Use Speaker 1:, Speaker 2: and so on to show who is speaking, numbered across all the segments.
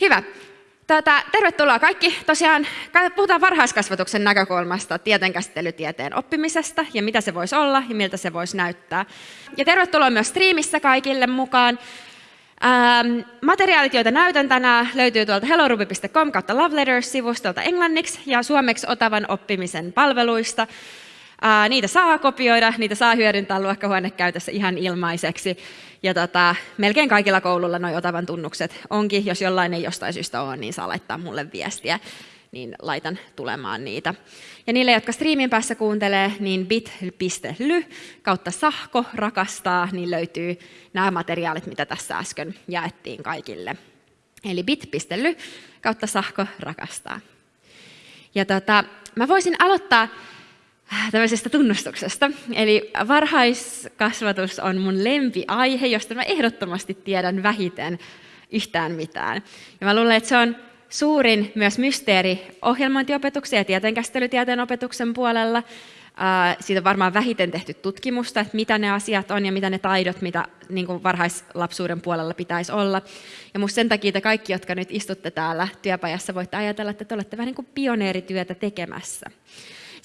Speaker 1: Hyvä. Tätä, tervetuloa kaikki. Tosiaan puhutaan varhaiskasvatuksen näkökulmasta tieteenkäsittelytieteen oppimisesta ja mitä se voisi olla ja miltä se voisi näyttää. Ja tervetuloa myös striimissä kaikille mukaan. Ähm, materiaalit, joita näytän tänään, löytyy tuolta helloruby.com kautta Love Letters-sivustolta englanniksi ja suomeksi Otavan oppimisen palveluista. Äh, niitä saa kopioida, niitä saa hyödyntää luokkahuonekäytössä ihan ilmaiseksi. Ja tota, melkein kaikilla koululla nuo Otavan tunnukset onkin. Jos jollain ei jostain syystä ole, niin saa laittaa mulle viestiä, niin laitan tulemaan niitä. Ja niille, jotka striimin päässä kuuntelee, niin bit.ly kautta sahko rakastaa, niin löytyy nämä materiaalit, mitä tässä äsken jaettiin kaikille. Eli bit.ly kautta sahko rakastaa. Ja tota, mä voisin aloittaa tämmöisestä tunnustuksesta. Eli varhaiskasvatus on mun lempiaihe, josta mä ehdottomasti tiedän vähiten yhtään mitään. Ja mä luulen, että se on suurin myös mysteeri ohjelmointiopetuksen ja tieteenkäsittelytieteen opetuksen puolella. Siitä on varmaan vähiten tehty tutkimusta, että mitä ne asiat on ja mitä ne taidot, mitä niin kuin varhaislapsuuden puolella pitäisi olla. Ja musta sen takia te kaikki, jotka nyt istutte täällä työpajassa, voitte ajatella, että te olette vähän niin kuin pioneerityötä tekemässä.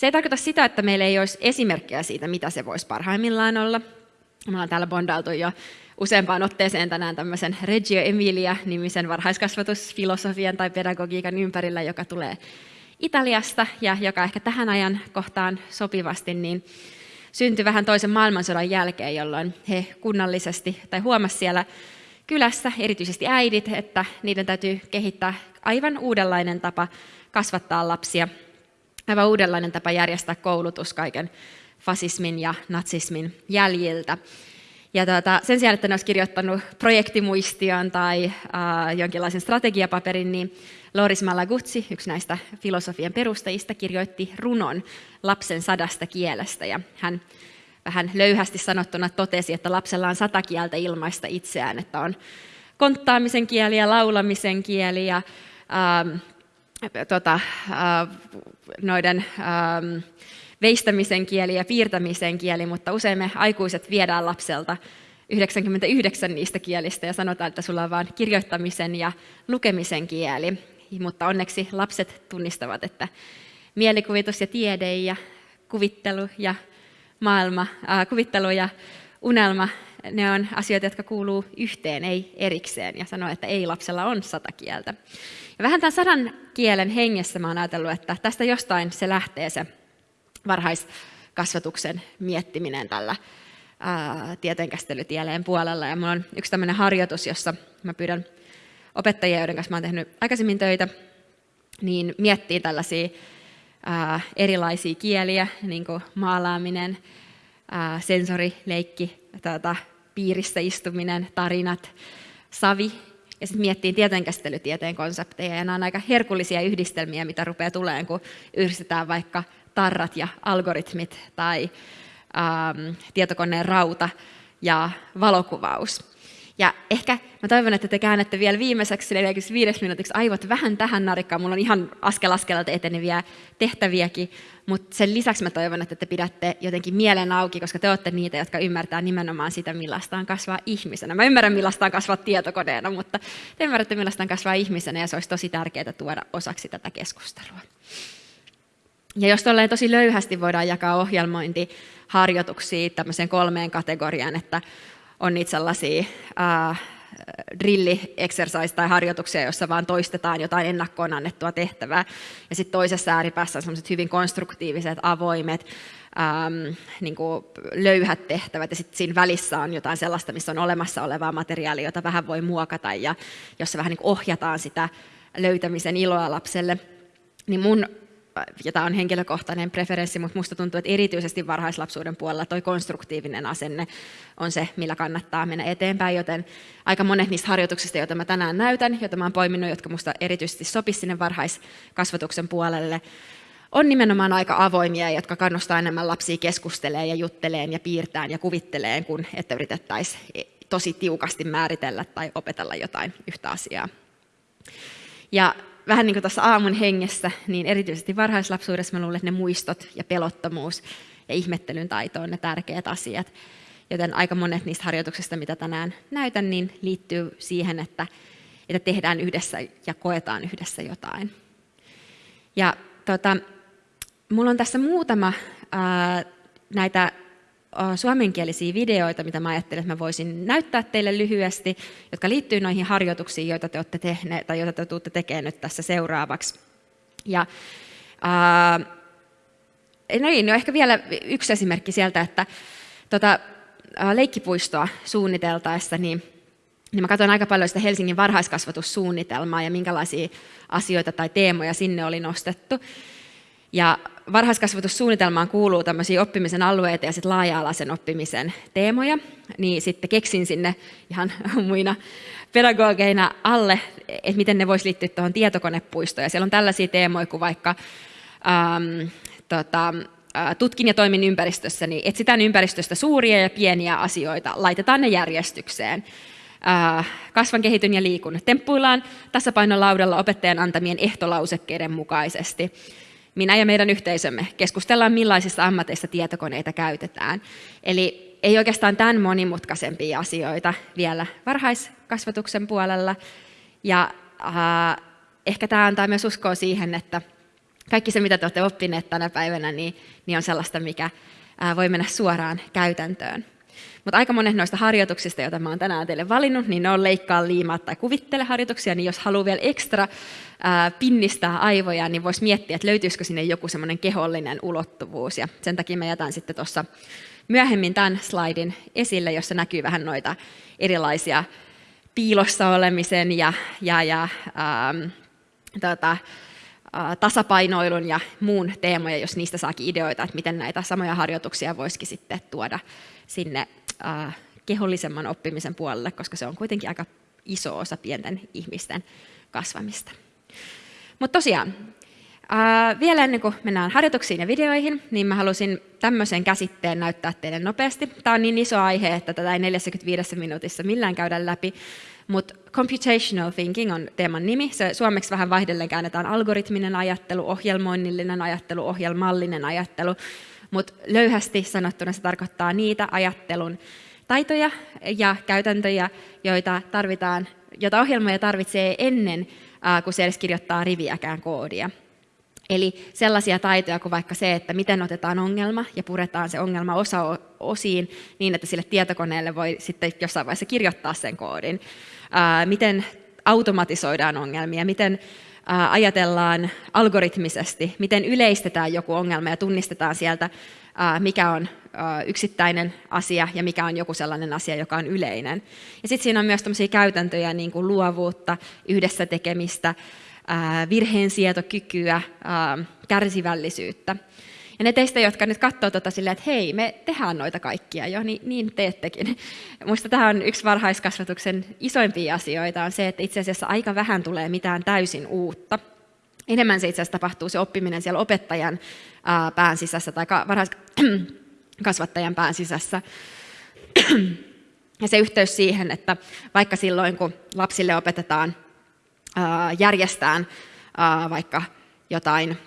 Speaker 1: Se ei tarkoita sitä, että meillä ei olisi esimerkkejä siitä, mitä se voisi parhaimmillaan olla. Me ollaan täällä bondailtu jo useampaan otteeseen tänään tämmöisen Reggio Emilia-nimisen varhaiskasvatusfilosofian tai pedagogiikan ympärillä, joka tulee Italiasta ja joka ehkä tähän ajan kohtaan sopivasti niin syntyi vähän toisen maailmansodan jälkeen, jolloin he kunnallisesti tai huomasi siellä kylässä, erityisesti äidit, että niiden täytyy kehittää aivan uudenlainen tapa kasvattaa lapsia, aivan uudenlainen tapa järjestää koulutus kaiken fasismin ja natsismin jäljiltä. Ja tuota, sen sijaan, että ne olisi kirjoittanut projektimuistion tai äh, jonkinlaisen strategiapaperin, niin Loris Malaguzzi, yksi näistä filosofian perustajista, kirjoitti runon lapsen sadasta kielestä. Ja hän vähän löyhästi sanottuna totesi, että lapsella on sata kieltä ilmaista itseään, että on konttaamisen kieli ja laulamisen kieli ja ähm, tota, äh, noiden ähm, veistämisen kieli ja piirtämisen kieli, mutta usein me aikuiset viedään lapselta 99 niistä kielistä ja sanotaan, että sulla on vain kirjoittamisen ja lukemisen kieli. Mutta onneksi lapset tunnistavat, että mielikuvitus ja tiede ja kuvittelu ja maailma, äh, kuvittelu ja unelma, ne on asioita, jotka kuuluu yhteen, ei erikseen. Ja sanoo, että ei lapsella on sata kieltä. Ja vähän tämän sadan kielen hengessä mä oon ajatellut, että tästä jostain se lähtee se varhaiskasvatuksen miettiminen tällä tieteenkäsittelytieleen puolella. Ja minulla on yksi tämmöinen harjoitus, jossa mä pyydän opettajia, joiden kanssa mä olen tehnyt aikaisemmin töitä, niin miettii tällaisia ää, erilaisia kieliä, niin kuin maalaaminen, ää, sensorileikki, tuota, piirissä istuminen, tarinat, savi. Ja sitten miettii tieteenkäsittelytieteen konsepteja, ja nämä on aika herkullisia yhdistelmiä, mitä rupeaa tulemaan, kun yhdistetään vaikka tarrat ja algoritmit tai ähm, tietokoneen rauta ja valokuvaus. Ja ehkä mä toivon, että te käännätte vielä viimeiseksi 45 minuutiksi aivot vähän tähän narikkaan. Mulla on ihan askel askelalta eteneviä tehtäviäkin, mutta sen lisäksi mä toivon, että te pidätte jotenkin mielen auki, koska te olette niitä, jotka ymmärtää nimenomaan sitä, millaista on kasvaa ihmisenä. Mä ymmärrän, millaista on kasvaa tietokoneena, mutta te ymmärrätte, millaista on kasvaa ihmisenä ja se olisi tosi tärkeää tuoda osaksi tätä keskustelua. Ja jos tolleen tosi löyhästi voidaan jakaa ohjelmointiharjoituksia tämmöiseen kolmeen kategoriaan, että on niitä sellaisia uh, drilli exercise tai harjoituksia, joissa vaan toistetaan jotain ennakkoon annettua tehtävää. Ja sitten toisessa ääripäässä on sellaiset hyvin konstruktiiviset, avoimet, ähm, niin kuin löyhät tehtävät. Ja sitten siinä välissä on jotain sellaista, missä on olemassa olevaa materiaalia, jota vähän voi muokata ja jossa vähän niin ohjataan sitä löytämisen iloa lapselle. Niin mun ja tämä on henkilökohtainen preferenssi, mutta minusta tuntuu, että erityisesti varhaislapsuuden puolella tuo konstruktiivinen asenne on se, millä kannattaa mennä eteenpäin, joten aika monet niistä harjoituksista, joita mä tänään näytän, joita mä olen poiminut, jotka minusta erityisesti sopisivat sinne varhaiskasvatuksen puolelle, on nimenomaan aika avoimia, jotka kannustaa enemmän lapsia keskustelemaan ja jutteleen ja piirtään ja kuvitteleen, kun että yritettäisiin tosi tiukasti määritellä tai opetella jotain yhtä asiaa. Ja vähän niin kuin tuossa aamun hengessä, niin erityisesti varhaislapsuudessa mä luulen, että ne muistot ja pelottomuus ja ihmettelyn taito on ne tärkeät asiat. Joten aika monet niistä harjoituksista, mitä tänään näytän, niin liittyy siihen, että että tehdään yhdessä ja koetaan yhdessä jotain. Ja tota, mulla on tässä muutama ää, näitä suomenkielisiä videoita, mitä mä ajattelin, että mä voisin näyttää teille lyhyesti, jotka liittyy noihin harjoituksiin, joita te olette tehneet tai joita te tulette tekemään nyt tässä seuraavaksi. Ja, ää, no niin, no ehkä vielä yksi esimerkki sieltä, että tota, leikkipuistoa suunniteltaessa, niin niin mä katson aika paljon sitä Helsingin varhaiskasvatussuunnitelmaa ja minkälaisia asioita tai teemoja sinne oli nostettu. Ja varhaiskasvatussuunnitelmaan kuuluu tämmöisiä oppimisen alueita ja sitten laaja-alaisen oppimisen teemoja, niin sitten keksin sinne ihan muina pedagogeina alle, että miten ne voisi liittyä tuohon tietokonepuistoon. Ja siellä on tällaisia teemoja kuin vaikka ähm, tota, tutkin ja toimin ympäristössä, niin etsitään ympäristöstä suuria ja pieniä asioita, laitetaan ne järjestykseen. Kasvan, kehityn ja liikun. Temppuillaan tasapainolaudalla opettajan antamien ehtolausekkeiden mukaisesti minä ja meidän yhteisömme keskustellaan, millaisissa ammateissa tietokoneita käytetään. Eli ei oikeastaan tämän monimutkaisempia asioita vielä varhaiskasvatuksen puolella. Ja äh, ehkä tämä antaa myös uskoa siihen, että kaikki se, mitä te olette oppineet tänä päivänä, niin, niin on sellaista, mikä äh, voi mennä suoraan käytäntöön. Mutta aika monet noista harjoituksista, joita mä oon tänään teille valinnut, niin ne on leikkaa, liimaa tai kuvittele harjoituksia, niin jos haluaa vielä ekstra ää, pinnistää aivoja, niin voisi miettiä, että löytyisikö sinne joku semmoinen kehollinen ulottuvuus. Ja sen takia mä jätän sitten tuossa myöhemmin tämän slaidin esille, jossa näkyy vähän noita erilaisia piilossa olemisen ja, ja, ja ähm, tota, tasapainoilun ja muun teemoja, jos niistä saakin ideoita, että miten näitä samoja harjoituksia voisikin sitten tuoda sinne äh, kehollisemman oppimisen puolelle, koska se on kuitenkin aika iso osa pienten ihmisten kasvamista. Mutta tosiaan, äh, vielä ennen kuin mennään harjoituksiin ja videoihin, niin mä halusin tämmöisen käsitteen näyttää teille nopeasti. Tämä on niin iso aihe, että tätä ei 45 minuutissa millään käydä läpi, mutta computational thinking on teeman nimi. Se suomeksi vähän vaihdellen käännetään algoritminen ajattelu, ohjelmoinnillinen ajattelu, ohjelmallinen ajattelu. Mutta löyhästi sanottuna se tarkoittaa niitä ajattelun taitoja ja käytäntöjä, joita, tarvitaan, joita ohjelmoja tarvitsee ennen kuin se edes kirjoittaa riviäkään koodia. Eli sellaisia taitoja kuin vaikka se, että miten otetaan ongelma ja puretaan se ongelma osa osiin niin, että sille tietokoneelle voi sitten jossain vaiheessa kirjoittaa sen koodin. Miten automatisoidaan ongelmia, miten ajatellaan algoritmisesti, miten yleistetään joku ongelma ja tunnistetaan sieltä, mikä on yksittäinen asia ja mikä on joku sellainen asia, joka on yleinen. Ja sitten siinä on myös tämmöisiä käytäntöjä, niin kuin luovuutta, yhdessä tekemistä, virheensietokykyä, kärsivällisyyttä. Ja ne teistä, jotka nyt katsoo tuota silleen, että hei, me tehdään noita kaikkia jo, niin, niin teettekin. Minusta tämä on yksi varhaiskasvatuksen isoimpia asioita, on se, että itse asiassa aika vähän tulee mitään täysin uutta. Enemmän se itse asiassa tapahtuu se oppiminen siellä opettajan pään sisässä tai varhaiskasvattajan pään sisässä. Ja se yhteys siihen, että vaikka silloin kun lapsille opetetaan järjestään vaikka jotain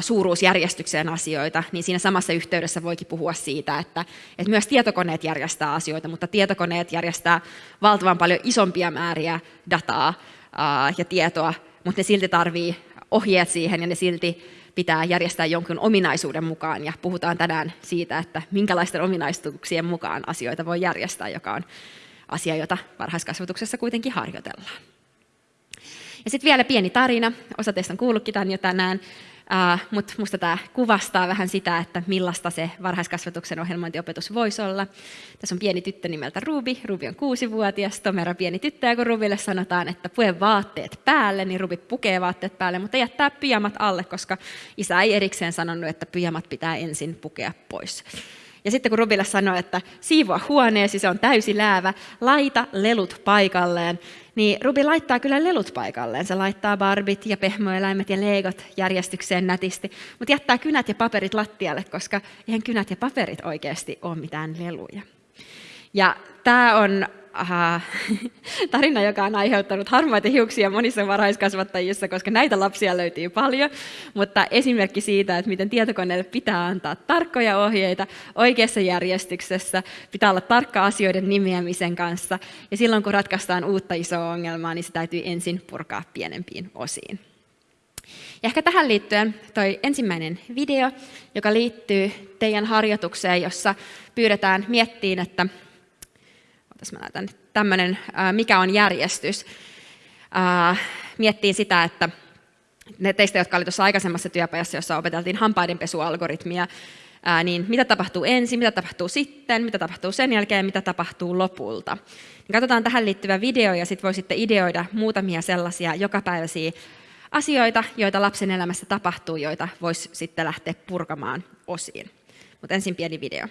Speaker 1: suuruusjärjestykseen asioita, niin siinä samassa yhteydessä voikin puhua siitä, että, että myös tietokoneet järjestää asioita, mutta tietokoneet järjestää valtavan paljon isompia määriä dataa ja tietoa, mutta ne silti tarvii ohjeet siihen ja ne silti pitää järjestää jonkun ominaisuuden mukaan. Ja puhutaan tänään siitä, että minkälaisten ominaisuuksien mukaan asioita voi järjestää, joka on asia, jota varhaiskasvatuksessa kuitenkin harjoitellaan. Ja sitten vielä pieni tarina. Osa teistä on kuullutkin tämän jo tänään. Mutta minusta tämä kuvastaa vähän sitä, että millaista se varhaiskasvatuksen ohjelmointiopetus voisi olla. Tässä on pieni tyttö nimeltä Ruby. Ruby on kuusivuotias, tomera pieni tyttö, ja kun Rubille sanotaan, että pue vaatteet päälle, niin Ruby pukee vaatteet päälle, mutta jättää pyjamat alle, koska isä ei erikseen sanonut, että pyjamat pitää ensin pukea pois. Ja sitten kun Rubille sanoi, että siivoa huoneesi, se on täysi läävä, laita lelut paikalleen, niin Rubi laittaa kyllä lelut paikalleen. Se laittaa barbit ja pehmoeläimet ja leegot järjestykseen nätisti, mutta jättää kynät ja paperit lattialle, koska eihän kynät ja paperit oikeasti ole mitään leluja. Ja tämä on aha, tarina, joka on aiheuttanut harmaita hiuksia monissa varhaiskasvattajissa, koska näitä lapsia löytyy paljon, mutta esimerkki siitä, että miten tietokoneelle pitää antaa tarkkoja ohjeita oikeassa järjestyksessä, pitää olla tarkka asioiden nimeämisen kanssa, ja silloin kun ratkaistaan uutta isoa ongelmaa, niin se täytyy ensin purkaa pienempiin osiin. Ja ehkä tähän liittyen toi ensimmäinen video, joka liittyy teidän harjoitukseen, jossa pyydetään miettiin, että mä näytän tämmöinen, mikä on järjestys. Miettii sitä, että ne teistä, jotka olivat tuossa aikaisemmassa työpajassa, jossa opeteltiin hampaidenpesualgoritmia, niin mitä tapahtuu ensin, mitä tapahtuu sitten, mitä tapahtuu sen jälkeen, mitä tapahtuu lopulta. Niin katsotaan tähän liittyvä video ja sitten voisitte ideoida muutamia sellaisia jokapäiväisiä asioita, joita lapsen elämässä tapahtuu, joita voisi sitten lähteä purkamaan osiin. Mutta ensin pieni video.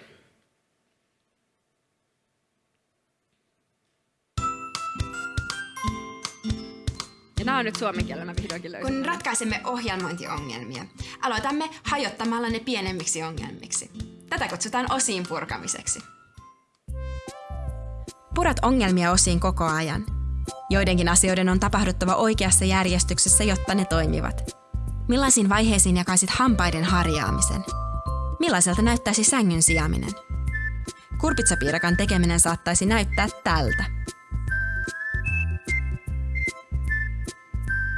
Speaker 1: Nämä on nyt suomen kielellä, mä vihdoinkin.
Speaker 2: Kun ratkaisemme ohjelmointiongelmia, aloitamme hajottamalla ne pienemmiksi ongelmiksi. Tätä kutsutaan osiin purkamiseksi. Purat ongelmia osiin koko ajan. Joidenkin asioiden on tapahduttava oikeassa järjestyksessä, jotta ne toimivat. Millaisiin vaiheisiin jakaisit hampaiden harjaamisen? Millaiselta näyttäisi sängyn sijaminen? Kurpitsapiirakan tekeminen saattaisi näyttää tältä.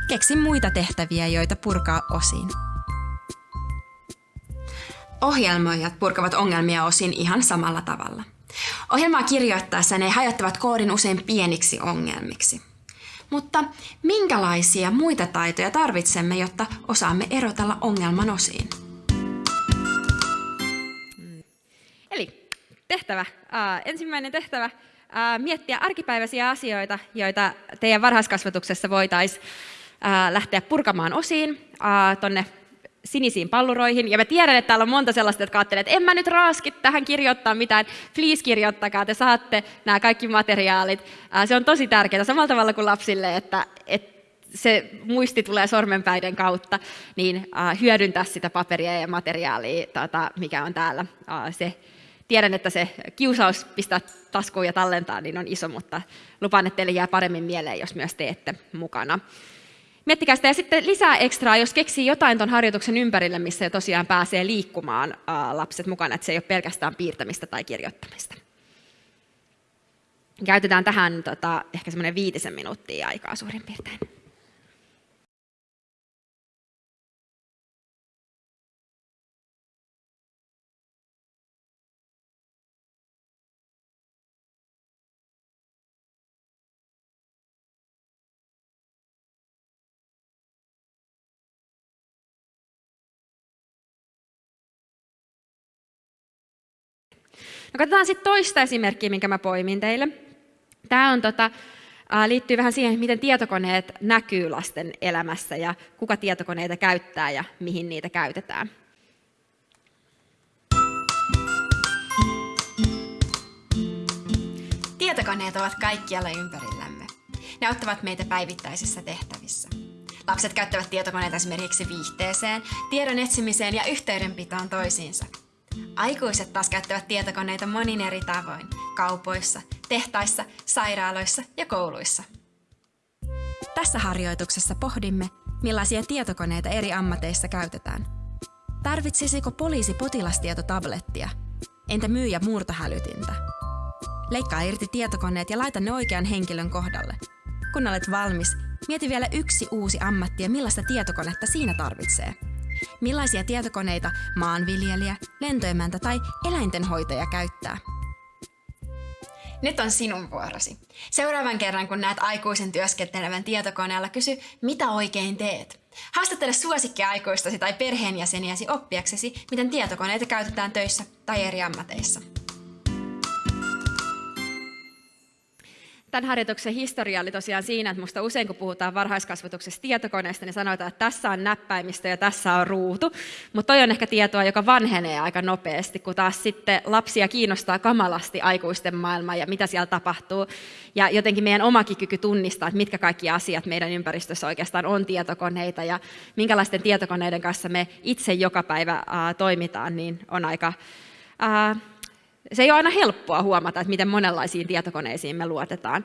Speaker 2: Keksi muita tehtäviä, joita purkaa osiin. Ohjelmoijat purkavat ongelmia osin ihan samalla tavalla. Ohjelmaa kirjoittaessa ne hajottavat koodin usein pieniksi ongelmiksi. Mutta minkälaisia muita taitoja tarvitsemme, jotta osaamme erotella ongelman osiin?
Speaker 1: Eli tehtävä. Uh, ensimmäinen tehtävä. Uh, miettiä arkipäiväisiä asioita, joita teidän varhaiskasvatuksessa voitaisiin lähteä purkamaan osiin tuonne sinisiin palluroihin. Ja mä tiedän, että täällä on monta sellaista, jotka ajattelee, että en mä nyt raaski tähän kirjoittaa mitään. Please kirjoittakaa, te saatte nämä kaikki materiaalit. Se on tosi tärkeää, samalla tavalla kuin lapsille, että, että se muisti tulee sormenpäiden kautta, niin hyödyntää sitä paperia ja materiaalia, tota, mikä on täällä. Se, tiedän, että se kiusaus pistää taskuun ja tallentaa niin on iso, mutta lupaan, että teille jää paremmin mieleen, jos myös teette mukana. Miettikää sitä ja sitten lisää ekstraa, jos keksii jotain tuon harjoituksen ympärille, missä tosiaan pääsee liikkumaan ää, lapset mukana, että se ei ole pelkästään piirtämistä tai kirjoittamista. Käytetään tähän tota, ehkä semmoinen viitisen minuuttia aikaa suurin piirtein. No katsotaan sitten toista esimerkkiä, minkä mä poimin teille. Tämä on tota, liittyy vähän siihen, miten tietokoneet näkyy lasten elämässä ja kuka tietokoneita käyttää ja mihin niitä käytetään.
Speaker 2: Tietokoneet ovat kaikkialla ympärillämme. Ne auttavat meitä päivittäisissä tehtävissä. Lapset käyttävät tietokoneita esimerkiksi viihteeseen, tiedon etsimiseen ja yhteydenpitoon toisiinsa – Aikuiset taas käyttävät tietokoneita monin eri tavoin, kaupoissa, tehtaissa, sairaaloissa ja kouluissa. Tässä harjoituksessa pohdimme, millaisia tietokoneita eri ammateissa käytetään. Tarvitsisiko poliisi potilastietotablettia? Entä myyjä murtohälytintä? Leikkaa irti tietokoneet ja laita ne oikean henkilön kohdalle. Kun olet valmis, mieti vielä yksi uusi ammatti ja millaista tietokonetta siinä tarvitsee – Millaisia tietokoneita maanviljelijä, lentoemäntä tai eläintenhoitaja käyttää? Nyt on sinun vuorosi. Seuraavan kerran, kun näet aikuisen työskentelevän tietokoneella, kysy, mitä oikein teet. Haastattele suosikkiaikuistasi tai perheenjäseniäsi oppiaksesi, miten tietokoneita käytetään töissä tai eri ammateissa.
Speaker 1: Tämän harjoituksen historia oli tosiaan siinä, että musta usein kun puhutaan varhaiskasvatuksesta tietokoneesta, niin sanotaan, että tässä on näppäimistö ja tässä on ruutu. Mutta toi on ehkä tietoa, joka vanhenee aika nopeasti, kun taas sitten lapsia kiinnostaa kamalasti aikuisten maailma ja mitä siellä tapahtuu. Ja jotenkin meidän omakin kyky tunnistaa, että mitkä kaikki asiat meidän ympäristössä oikeastaan on tietokoneita ja minkälaisten tietokoneiden kanssa me itse joka päivä äh, toimitaan, niin on aika... Äh, se ei ole aina helppoa huomata, että miten monenlaisiin tietokoneisiin me luotetaan.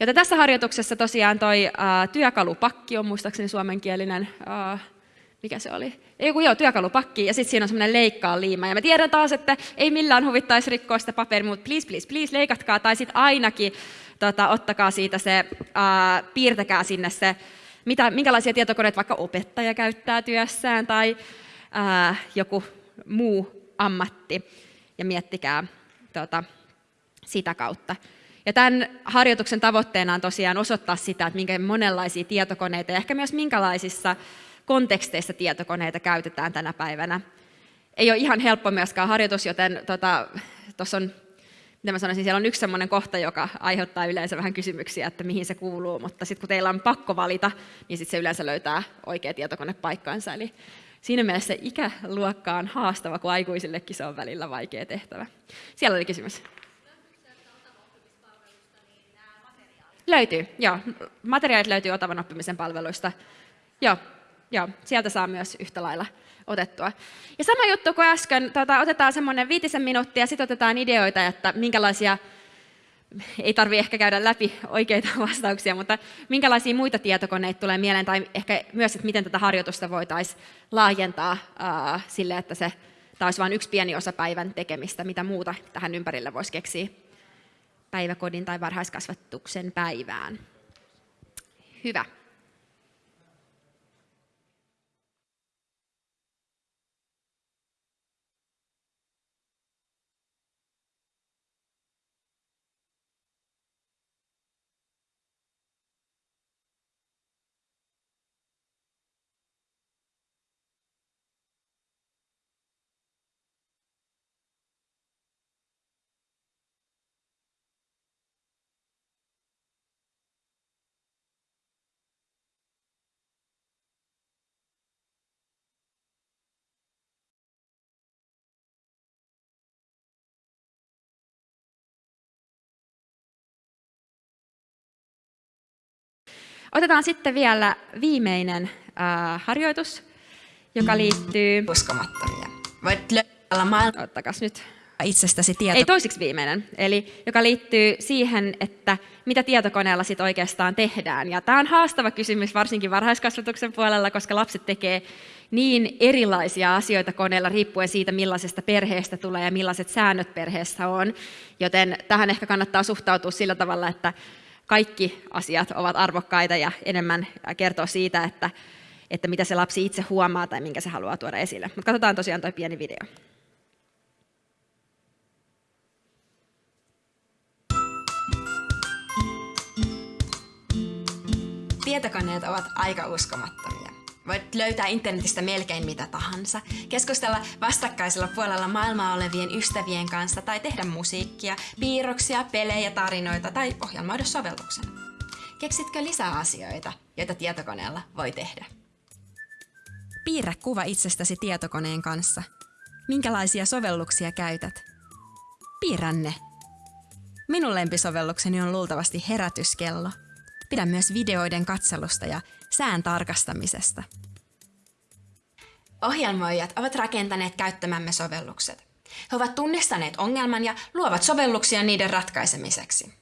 Speaker 1: Joten tässä harjoituksessa tosiaan toi äh, työkalupakki on muistaakseni suomenkielinen, äh, mikä se oli? Ei joo, työkalupakki, ja sitten siinä on semmoinen leikkaa liima. Ja me tiedän taas, että ei millään huvittaisi rikkoa sitä paperia, mutta please, please, please, leikatkaa, tai sitten ainakin tota, ottakaa siitä se, äh, piirtäkää sinne se, mitä, minkälaisia tietokoneita vaikka opettaja käyttää työssään, tai äh, joku muu ammatti, ja miettikää tota, sitä kautta. Ja tämän harjoituksen tavoitteena on tosiaan osoittaa sitä, että minkä monenlaisia tietokoneita ja ehkä myös minkälaisissa konteksteissa tietokoneita käytetään tänä päivänä. Ei ole ihan helppo myöskään harjoitus, joten tuossa tota, on, mitä mä sanoisin, siellä on yksi sellainen kohta, joka aiheuttaa yleensä vähän kysymyksiä, että mihin se kuuluu, mutta sitten kun teillä on pakko valita, niin sitten se yleensä löytää oikea tietokone paikkaansa. Eli siinä mielessä ikäluokka on haastava, kun aikuisillekin se on välillä vaikea tehtävä. Siellä oli kysymys. Löytyy, joo. Materiaalit löytyy Otavan oppimisen palveluista. Joo, joo, sieltä saa myös yhtä lailla otettua. Ja sama juttu kuin äsken, tota, otetaan semmoinen viitisen minuuttia, sitten otetaan ideoita, että minkälaisia, ei tarvi ehkä käydä läpi oikeita vastauksia, mutta minkälaisia muita tietokoneita tulee mieleen, tai ehkä myös, että miten tätä harjoitusta voitaisiin laajentaa ää, sille, että se taas vain yksi pieni osa päivän tekemistä, mitä muuta tähän ympärille voisi keksiä päiväkodin tai varhaiskasvatuksen päivään. Hyvä. Otetaan sitten vielä viimeinen äh, harjoitus, joka liittyy...
Speaker 2: Uskomattomia. Voit löytää maailman...
Speaker 1: Ottakas nyt.
Speaker 2: Itsestäsi tieto...
Speaker 1: Ei toisiksi viimeinen, eli joka liittyy siihen, että mitä tietokoneella sit oikeastaan tehdään. Ja tämä on haastava kysymys varsinkin varhaiskasvatuksen puolella, koska lapset tekee niin erilaisia asioita koneella riippuen siitä, millaisesta perheestä tulee ja millaiset säännöt perheessä on. Joten tähän ehkä kannattaa suhtautua sillä tavalla, että kaikki asiat ovat arvokkaita ja enemmän kertoo siitä, että, että mitä se lapsi itse huomaa tai minkä se haluaa tuoda esille. Mutta katsotaan tosiaan tuo pieni video.
Speaker 2: Tietokoneet ovat aika uskomattomia. Voit löytää internetistä melkein mitä tahansa, keskustella vastakkaisella puolella maailmaa olevien ystävien kanssa tai tehdä musiikkia, piirroksia, pelejä, tarinoita tai ohjelmoida sovelluksen. Keksitkö lisää asioita, joita tietokoneella voi tehdä? Piirrä kuva itsestäsi tietokoneen kanssa. Minkälaisia sovelluksia käytät? Piirrä ne. Minun lempisovellukseni on luultavasti herätyskello. Pidän myös videoiden katselusta ja sään tarkastamisesta. Ohjelmoijat ovat rakentaneet käyttämämme sovellukset. He ovat tunnistaneet ongelman ja luovat sovelluksia niiden ratkaisemiseksi.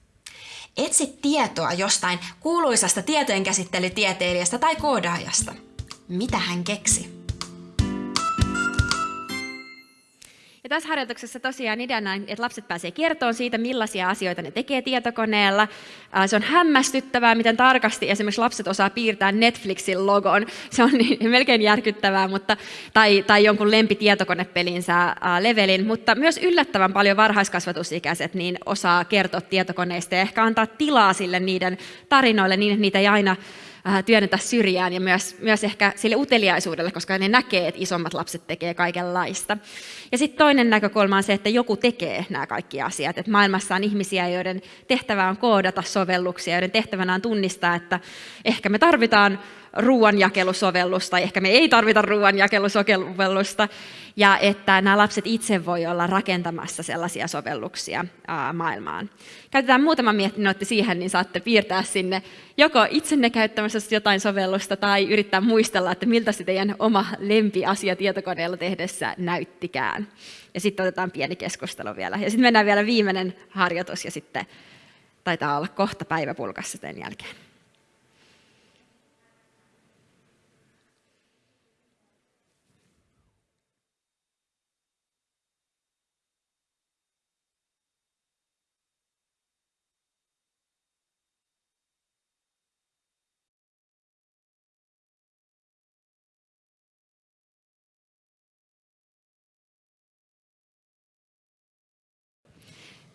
Speaker 2: Etsi tietoa jostain kuuluisasta tietojenkäsittelytieteilijästä tai koodaajasta. Mitä hän keksi?
Speaker 1: Ja tässä harjoituksessa tosiaan ideana on, että lapset pääsee kertomaan siitä, millaisia asioita ne tekee tietokoneella. Se on hämmästyttävää, miten tarkasti esimerkiksi lapset osaa piirtää Netflixin logon. Se on niin, melkein järkyttävää, mutta, tai, tai jonkun lempitietokonepelinsä levelin, mutta myös yllättävän paljon varhaiskasvatusikäiset niin osaa kertoa tietokoneista ja ehkä antaa tilaa sille niiden tarinoille niin, että niitä ei aina työnnetä syrjään ja myös, myös ehkä sille uteliaisuudelle, koska ne näkee, että isommat lapset tekee kaikenlaista. Ja sitten toinen näkökulma on se, että joku tekee nämä kaikki asiat. Että maailmassa on ihmisiä, joiden tehtävä on koodata sovelluksia, joiden tehtävänä on tunnistaa, että ehkä me tarvitaan ruoanjakelusovellusta, ehkä me ei tarvita ruoanjakelusovellusta, ja että nämä lapset itse voi olla rakentamassa sellaisia sovelluksia maailmaan. Käytetään muutama miettinootti siihen, niin saatte piirtää sinne joko itsenne käyttämässä jotain sovellusta tai yrittää muistella, että miltä se teidän oma lempiasia tietokoneella tehdessä näyttikään. Ja sitten otetaan pieni keskustelu vielä. Ja sitten mennään vielä viimeinen harjoitus ja sitten taitaa olla kohta päiväpulkassa sen jälkeen.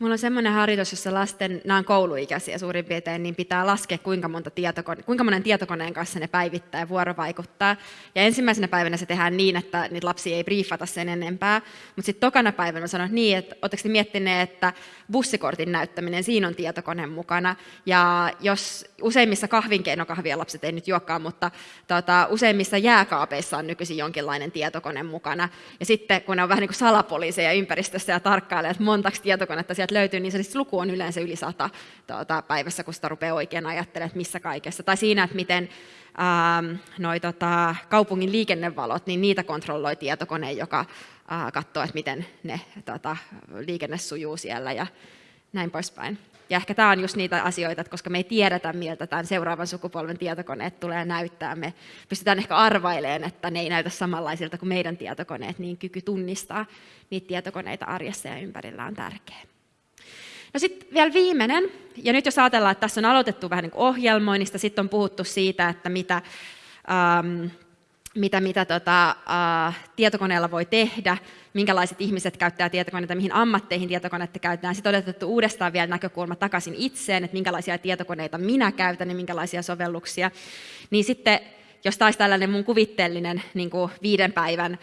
Speaker 1: Mulla on semmoinen harjoitus, jossa lasten, nämä on kouluikäisiä suurin piirtein, niin pitää laskea, kuinka, monta tietokone, kuinka monen tietokoneen kanssa ne päivittää ja vuorovaikuttaa. Ja ensimmäisenä päivänä se tehdään niin, että niitä lapsia ei briefata sen enempää. Mutta sitten tokana päivänä sanon niin, että oletteko miettineet, että bussikortin näyttäminen, siinä on tietokone mukana. Ja jos useimmissa kahvinkeinokahvia lapset ei nyt juokkaan, mutta tota, useimmissa jääkaapeissa on nykyisin jonkinlainen tietokone mukana. Ja sitten kun ne on vähän niin kuin salapoliiseja ympäristössä ja tarkkailee, että montaksi tietokonetta sieltä löytyy, niin se luku on yleensä yli sata tuota, päivässä, kun sitä rupeaa oikein ajattelemaan, että missä kaikessa. Tai siinä, että miten ähm, noi, tota, kaupungin liikennevalot, niin niitä kontrolloi tietokone, joka äh, katsoo, että miten ne tota, liikenne sujuu siellä ja näin poispäin. Ja ehkä tämä on just niitä asioita, että koska me ei tiedetä, miltä tämän seuraavan sukupolven tietokoneet tulee näyttää, me pystytään ehkä arvailemaan, että ne ei näytä samanlaisilta kuin meidän tietokoneet, niin kyky tunnistaa niitä tietokoneita arjessa ja ympärillä on tärkeä. No sitten vielä viimeinen, ja nyt jos ajatellaan, että tässä on aloitettu vähän niin ohjelmoinnista, sitten on puhuttu siitä, että mitä, ähm, mitä, mitä tota, äh, tietokoneella voi tehdä, minkälaiset ihmiset käyttää tietokoneita, mihin ammatteihin tietokoneita käytetään. Sitten on otettu uudestaan vielä näkökulma takaisin itseen, että minkälaisia tietokoneita minä käytän ja minkälaisia sovelluksia. Niin sitten, jos taisi tällainen mun kuvitteellinen niin kuin viiden päivän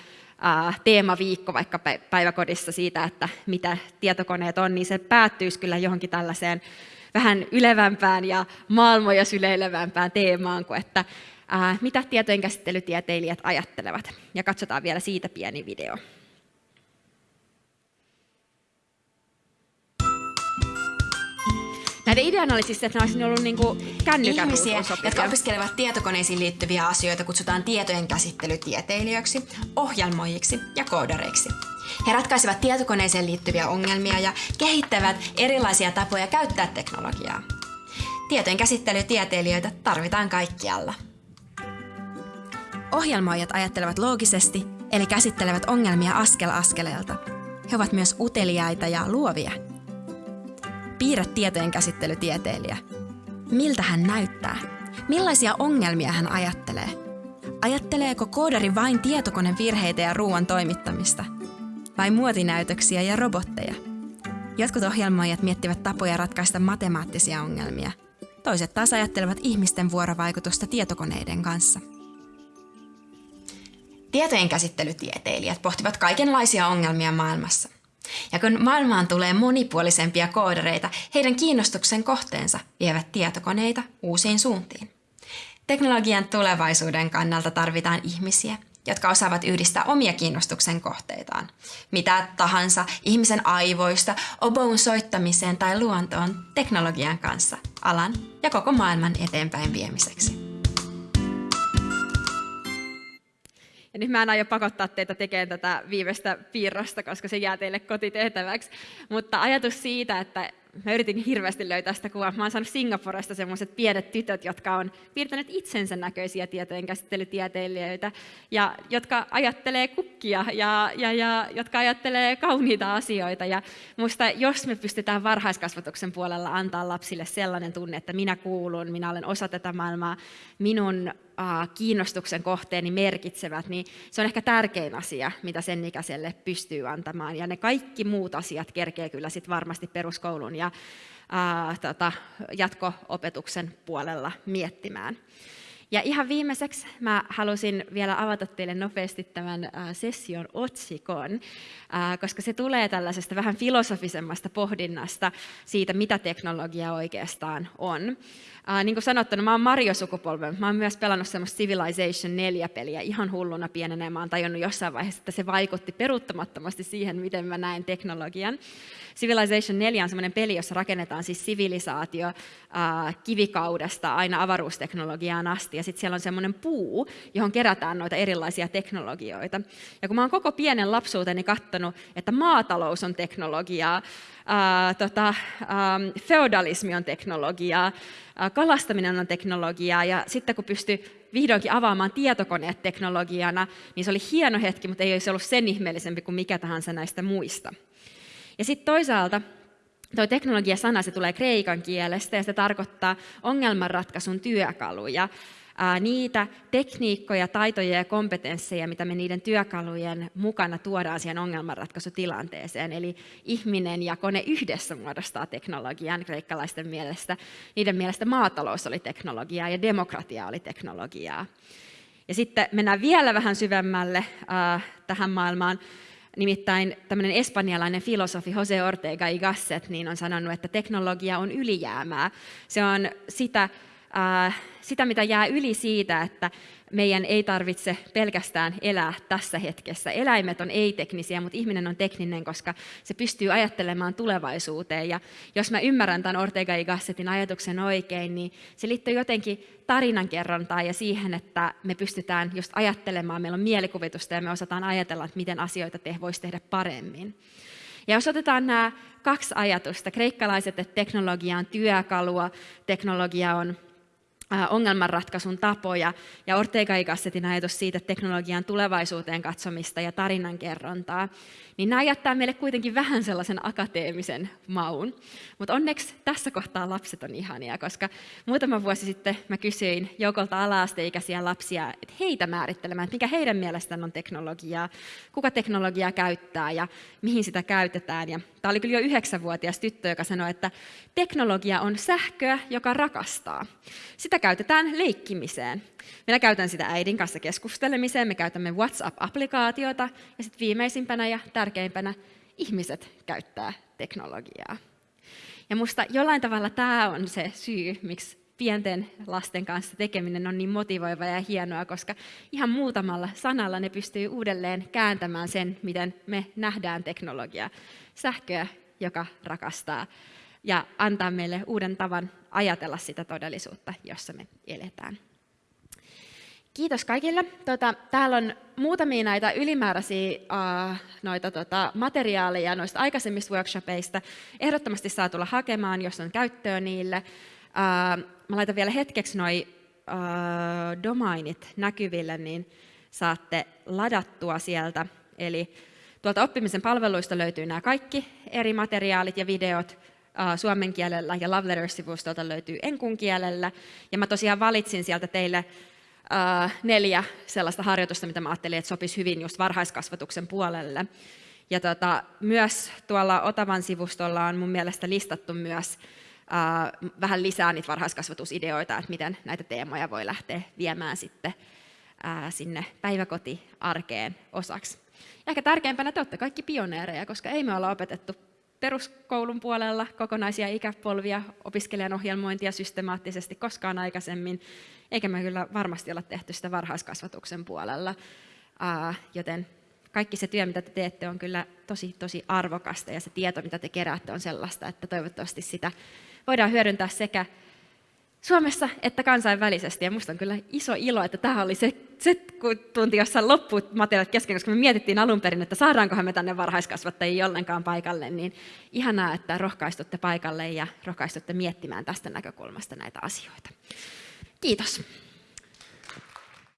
Speaker 1: teemaviikko vaikka päiväkodissa siitä, että mitä tietokoneet on, niin se päättyisi kyllä johonkin tällaiseen vähän ylevämpään ja maailmoja syleilevämpään teemaan kuin että ää, mitä tietojenkäsittelytieteilijät ajattelevat. Ja katsotaan vielä siitä pieni video. Näiden ideana oli siis, että ne olisi ollut niinku kännykän
Speaker 2: Ihmisiä, jotka opiskelevat tietokoneisiin liittyviä asioita, kutsutaan tietojen käsittelytieteilijöiksi, ohjelmoijiksi ja koodareiksi. He ratkaisevat tietokoneeseen liittyviä ongelmia ja kehittävät erilaisia tapoja käyttää teknologiaa. Tietojen käsittelytieteilijöitä tarvitaan kaikkialla. Ohjelmoijat ajattelevat loogisesti, eli käsittelevät ongelmia askel askeleelta. He ovat myös uteliaita ja luovia – Piirrä tietojen käsittelytieteilijä. Miltä hän näyttää? Millaisia ongelmia hän ajattelee? Ajatteleeko koodari vain tietokonevirheitä ja ruoan toimittamista? Vai muotinäytöksiä ja robotteja? Jotkut ohjelmoijat miettivät tapoja ratkaista matemaattisia ongelmia. Toiset taas ajattelevat ihmisten vuorovaikutusta tietokoneiden kanssa. Tietojen käsittelytieteilijät pohtivat kaikenlaisia ongelmia maailmassa. Ja kun maailmaan tulee monipuolisempia koodareita, heidän kiinnostuksen kohteensa vievät tietokoneita uusiin suuntiin. Teknologian tulevaisuuden kannalta tarvitaan ihmisiä, jotka osaavat yhdistää omia kiinnostuksen kohteitaan. Mitä tahansa ihmisen aivoista, oboun soittamiseen tai luontoon teknologian kanssa, alan ja koko maailman eteenpäin viemiseksi.
Speaker 1: Ja nyt mä en aio pakottaa teitä tekemään tätä viimeistä piirrosta, koska se jää teille kotitehtäväksi. Mutta ajatus siitä, että mä yritin hirveästi löytää sitä kuvaa. Mä oon saanut Singaporesta semmoiset pienet tytöt, jotka on piirtäneet itsensä näköisiä tietojen käsittelytieteilijöitä, ja jotka ajattelee kukkia ja, ja, ja jotka ajattelee kauniita asioita. Ja musta, jos me pystytään varhaiskasvatuksen puolella antaa lapsille sellainen tunne, että minä kuulun, minä olen osa tätä maailmaa, minun kiinnostuksen kohteeni merkitsevät, niin se on ehkä tärkein asia, mitä sen ikäiselle pystyy antamaan. Ja ne kaikki muut asiat kerkee kyllä sit varmasti peruskoulun ja ää, tota, jatko-opetuksen puolella miettimään. Ja ihan viimeiseksi mä halusin vielä avata teille nopeasti tämän session otsikon, koska se tulee tällaisesta vähän filosofisemmasta pohdinnasta siitä, mitä teknologia oikeastaan on. Niin kuin sanottu, no mä oon Mario-sukupolven. Mä oon myös pelannut semmoista Civilization 4-peliä ihan hulluna pienenä. Ja mä oon tajunnut jossain vaiheessa, että se vaikutti peruuttamattomasti siihen, miten mä näen teknologian. Civilization 4 on semmoinen peli, jossa rakennetaan siis sivilisaatio kivikaudesta aina avaruusteknologiaan asti. Ja sitten siellä on semmoinen puu, johon kerätään noita erilaisia teknologioita. Ja kun mä oon koko pienen lapsuuteni katsonut, että maatalous on teknologiaa, ää, tota, ää, feodalismi on teknologiaa, ää, kalastaminen on teknologiaa ja sitten kun pystyi vihdoinkin avaamaan tietokoneet teknologiana, niin se oli hieno hetki, mutta ei olisi ollut sen ihmeellisempi kuin mikä tahansa näistä muista. Ja sitten toisaalta Tuo teknologia-sana se tulee kreikan kielestä ja se tarkoittaa ongelmanratkaisun työkaluja niitä tekniikkoja, taitoja ja kompetensseja, mitä me niiden työkalujen mukana tuodaan siihen ongelmanratkaisutilanteeseen. Eli ihminen ja kone yhdessä muodostaa teknologian kreikkalaisten mielestä. Niiden mielestä maatalous oli teknologiaa ja demokratia oli teknologiaa. Ja sitten mennään vielä vähän syvemmälle äh, tähän maailmaan. Nimittäin tämmöinen espanjalainen filosofi Jose Ortega y Gasset niin on sanonut, että teknologia on ylijäämää. Se on sitä sitä, mitä jää yli siitä, että meidän ei tarvitse pelkästään elää tässä hetkessä. Eläimet on ei-teknisiä, mutta ihminen on tekninen, koska se pystyy ajattelemaan tulevaisuuteen. Ja jos mä ymmärrän tämän Ortega y Gassetin ajatuksen oikein, niin se liittyy jotenkin tarinankerrontaan ja siihen, että me pystytään just ajattelemaan, meillä on mielikuvitusta ja me osataan ajatella, että miten asioita te voisi tehdä paremmin. Ja jos otetaan nämä kaksi ajatusta, kreikkalaiset, että teknologia on työkalua, teknologia on ongelmanratkaisun tapoja ja Ortega y Gassetin ajatus siitä, teknologian tulevaisuuteen katsomista ja tarinankerrontaa, niin nämä jättää meille kuitenkin vähän sellaisen akateemisen maun. Mutta onneksi tässä kohtaa lapset on ihania, koska muutama vuosi sitten mä kysyin joukolta ala-asteikäisiä lapsia, että heitä määrittelemään, että mikä heidän mielestään on teknologiaa, kuka teknologiaa käyttää ja mihin sitä käytetään. Ja tämä oli kyllä jo yhdeksänvuotias tyttö, joka sanoi, että teknologia on sähköä, joka rakastaa. Sitä käytetään leikkimiseen. Minä käytän sitä äidin kanssa keskustelemiseen, me käytämme WhatsApp-applikaatiota ja sitten viimeisimpänä ja tärkeimpänä ihmiset käyttää teknologiaa. Ja musta jollain tavalla tämä on se syy, miksi pienten lasten kanssa tekeminen on niin motivoiva ja hienoa, koska ihan muutamalla sanalla ne pystyy uudelleen kääntämään sen, miten me nähdään teknologia. Sähköä, joka rakastaa, ja antaa meille uuden tavan ajatella sitä todellisuutta, jossa me eletään. Kiitos kaikille. Tota, täällä on muutamia näitä ylimääräisiä uh, noita, tota, materiaaleja noista aikaisemmista workshopeista. Ehdottomasti saa tulla hakemaan, jos on käyttöä niille. Uh, mä laitan vielä hetkeksi noi uh, domainit näkyville, niin saatte ladattua sieltä. Eli tuolta oppimisen palveluista löytyy nämä kaikki eri materiaalit ja videot uh, suomen kielellä ja Love Letters-sivustolta löytyy enkun kielellä. Ja mä tosiaan valitsin sieltä teille neljä sellaista harjoitusta, mitä mä ajattelin, että sopisi hyvin just varhaiskasvatuksen puolelle. Ja tota, myös tuolla Otavan sivustolla on mun mielestä listattu myös vähän lisää niitä varhaiskasvatusideoita, että miten näitä teemoja voi lähteä viemään sitten uh, sinne päiväkotiarkeen osaksi. Ja ehkä tärkeimpänä te olette kaikki pioneereja, koska ei me olla opetettu peruskoulun puolella kokonaisia ikäpolvia, opiskelijan ohjelmointia systemaattisesti koskaan aikaisemmin, eikä me kyllä varmasti olla tehty sitä varhaiskasvatuksen puolella. joten kaikki se työ, mitä te teette, on kyllä tosi, tosi arvokasta ja se tieto, mitä te keräätte, on sellaista, että toivottavasti sitä voidaan hyödyntää sekä Suomessa että kansainvälisesti. Ja minusta on kyllä iso ilo, että tämä oli se, se tunti, jossa loppui materiaalit kesken, koska me mietittiin alun perin, että saadaankohan me tänne varhaiskasvattajia ollenkaan paikalle. Niin ihanaa, että rohkaistutte paikalle ja rohkaistutte miettimään tästä näkökulmasta näitä asioita. Kiitos.